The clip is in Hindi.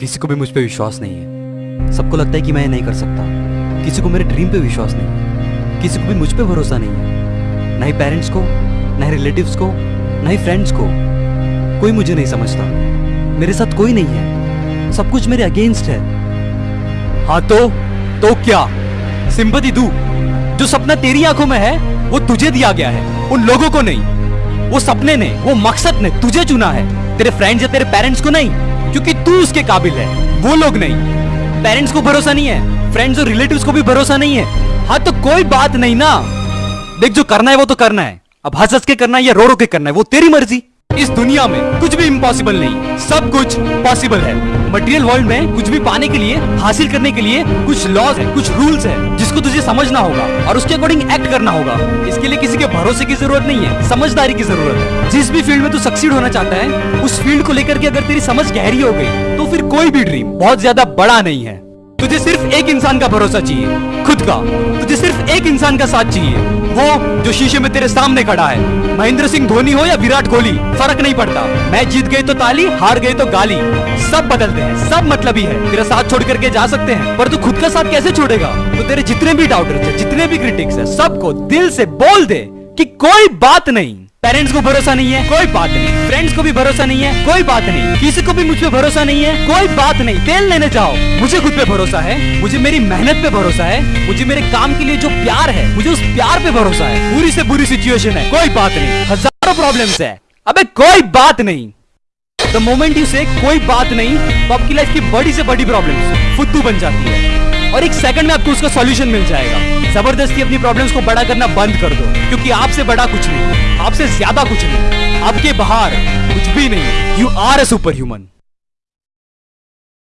किसी को भी मुझ पर विश्वास नहीं है। सबको लगता है कि मैं ये नहीं कर सकता। किसी को मेरे ड्रीम पे विश्वास नहीं है। किसी को भी मुझ पर भरोसा नहीं है। ना ही पेरेंट्स को, ना ही रिलेटिव्स को, ना ही फ्रेंड्स को। कोई मुझे नहीं समझता। मेरे साथ कोई नहीं है। सब कुछ मेरे अगेंस्ट है। हाँ तो तो क्या? सिंपति दू जो सपना तेरी आँखों में है, वो तुझे दिया गया है। उन लोगों को नहीं। वो सपने ने, वो मकसद ने तुझे चुना है। तेरे फ्रेंड्स या तेरे पेरेंट्स को नहीं। क्योंकि तू उसके काबिल है। वो लोग नहीं। पेरेंट्स को भरोसा नहीं है। फ्रेंड्स और रिलेटिव्स को भी भरोसा नहीं है। हाँ तो कोई बात नहीं ना। देख, जो करना है वो तो करना है। अब हंस हंस के करना है या रो रो के करना है, वो तेरी मर्ज़ी। इस दुनिया में कुछ भी इम्पॉसिबल नहीं। सब कुछ पॉसिबल है। मटेरियल वर्ल्ड में कुछ भी पाने के लिए, हासिल करने के लिए कुछ लॉज है, कुछ रूल्स है जिसको तुझे समझना होगा और उसके अकॉर्डिंग एक्ट करना होगा। इसके लिए किसी के भरोसे की ज़रूरत नहीं है, समझदारी की ज़रूरत है। जिस भी फ़ील्ड में तू सक्सीड होना चाहता है, उस फ़ील्ड को लेकर के अगर तेरी समझ गहरी हो गई तो फिर कोई भी ड्रीम बहुत ज़्यादा बड़ा नहीं है। तुझे सिर्फ़ एक इंसान का भरोसा चाहिए, खुद का। तुझे सिर्फ़ एक इंसान का साथ चाहिए। वो जो शीशे में तेरे सामने खड़ा है। महेंद्र सिंह धोनी हो या विराट कोहली, फ़र्क नहीं पड़ता। मैच जीत गए तो ताली, हार गए तो गाली। सब बदलते हैं, सब मतलब ही है। तेरा साथ छोड़ करके जा सकते हैं, पर तू खुद का साथ कैसे छोड़ेगा? तो तेरे जितने भी डाउटर्स है जितने भी क्रिटिक्स है, सबको दिल से बोल दे। कि कोई बात नहीं। पेरेंट्स को भरोसा नहीं है। कोई बात नहीं। फ्रेंड्स को भी भरोसा नहीं है। कोई बात नहीं। किसी को भी मुझ पे भरोसा नहीं है। कोई बात नहीं। तेल लेने जाओ। मुझे खुद पे भरोसा है। मुझे मेरी मेहनत पे भरोसा है। मुझे मेरे काम के लिए जो प्यार है मुझे उस प्यार पे भरोसा है। बुरी से बुरी सिचुएशन है। कोई बात नहीं। हज़ारों प्रॉब्लम है। अबे कोई बात नहीं। द मोमेंट यू से कोई बात नहीं तो आपकी लाइफ की बड़ी से बड़ी प्रॉब्लम फुद्दू बन जाती है। और एक सेकंड में आपको उसका सॉल्यूशन मिल जाएगा। ज़बरदस्ती अपनी प्रॉब्लम्स को बड़ा करना बंद कर दो, क्योंकि आपसे बड़ा कुछ नहीं, आपसे ज़्यादा कुछ नहीं, आपके बाहर कुछ भी नहीं you are a super human